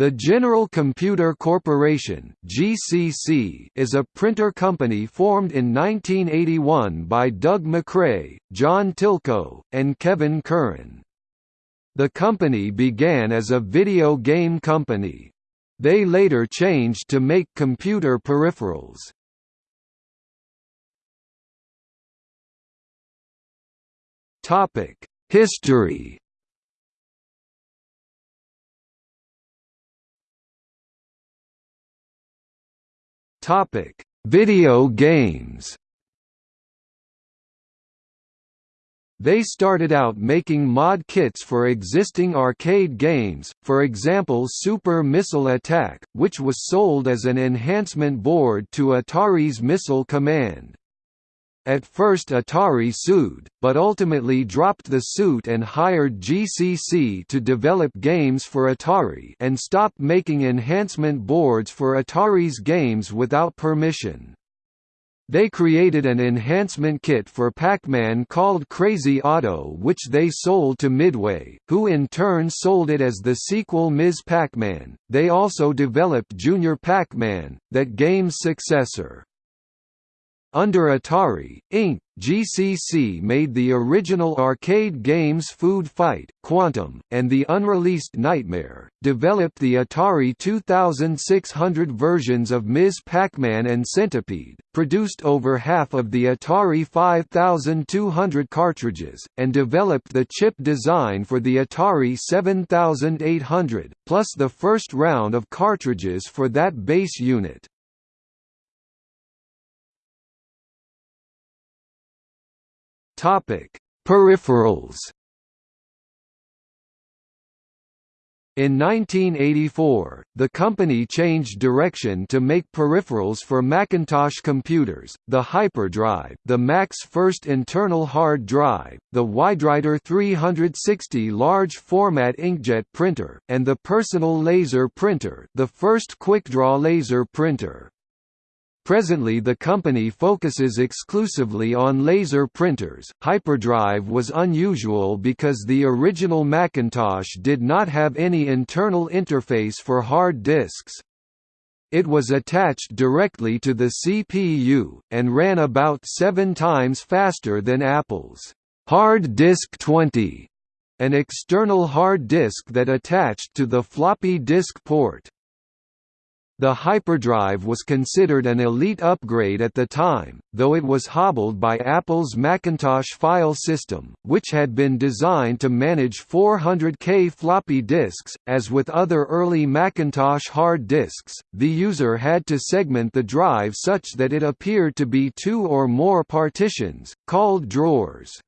The General Computer Corporation (GCC) is a printer company formed in 1981 by Doug Macrae, John Tylko, and Kevin Curran. The company began as a video game company. They later changed to make computer peripherals. Topic: History Topic: Video games. They started out making mod kits for existing arcade games, for example Super Missile Attack, which was sold as an enhancement board to Atari's Missile Command. At first Atari sued, but ultimately dropped the suit and hired GCC to develop games for Atari and stopped making enhancement boards for Atari's games without permission. They created an enhancement kit for Pac-Man called Crazy Otto which they sold to Midway, who in turn sold it as the sequel Ms. Pac-Man. They also developed Junior Pac-Man, that game's successor. Under Atari, Inc., GCC made the original arcade games Food Fight, Quantum, and the unreleased Nightmare, developed the Atari 2600 versions of Ms. Pac-Man and Centipede, produced over half of the Atari 5200 cartridges, and developed the chip design for the Atari 7800, plus the first round of cartridges for that base unit. Topic: Peripherals. In 1984, the company changed direction to make peripherals for Macintosh computers, the Hyperdrive, the Mac's first internal hard drive, the WideWriter 360 large-format inkjet printer, and the Personal Laser Printer the first QuickDraw laser printer. Presently the company focuses exclusively on laser printers. Hyperdrive was unusual because the original Macintosh did not have any internal interface for hard disks. It was attached directly to the CPU, and ran about seven times faster than Apple's Hard Disk 20, an external hard disk that attached to the floppy disk port. The hyperdrive was considered an elite upgrade at the time, though it was hobbled by Apple's Macintosh file system, which had been designed to manage 400K floppy disks. As with other early Macintosh hard disks, the user had to segment the drive such that it appeared to be two or more partitions, called drawers.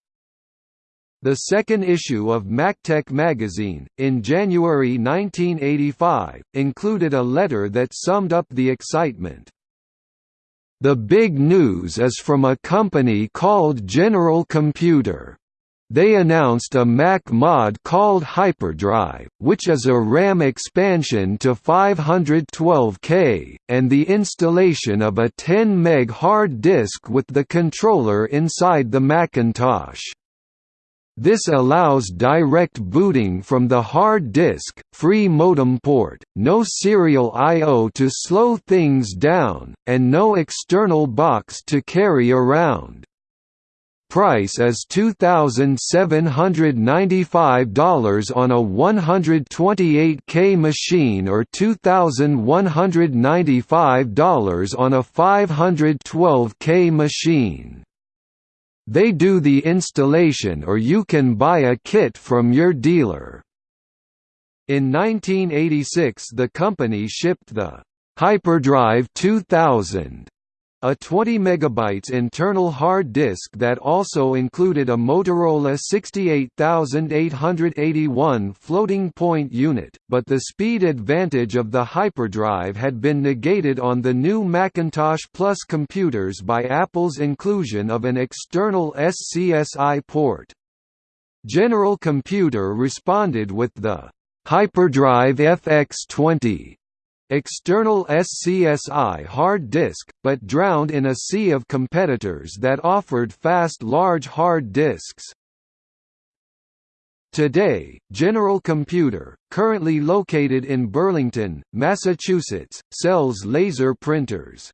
The second issue of MacTech magazine, in January 1985, included a letter that summed up the excitement. The big news is from a company called General Computer. They announced a Mac mod called Hyperdrive, which is a RAM expansion to 512K, and the installation of a 10 meg hard disk with the controller inside the Macintosh. This allows direct booting from the hard disk, free modem port, no serial I.O. to slow things down, and no external box to carry around. Price is $2,795 on a 128K machine or $2,195 on a 512K machine. They do the installation or you can buy a kit from your dealer. In 1986 the company shipped the Hyperdrive 2000 a 20 MB internal hard disk that also included a Motorola 68881 floating point unit, but the speed advantage of the hyperdrive had been negated on the new Macintosh Plus computers by Apple's inclusion of an external SCSI port. General Computer responded with the Hyperdrive FX20 external SCSI hard disk, but drowned in a sea of competitors that offered fast large hard disks. Today, General Computer, currently located in Burlington, Massachusetts, sells laser printers.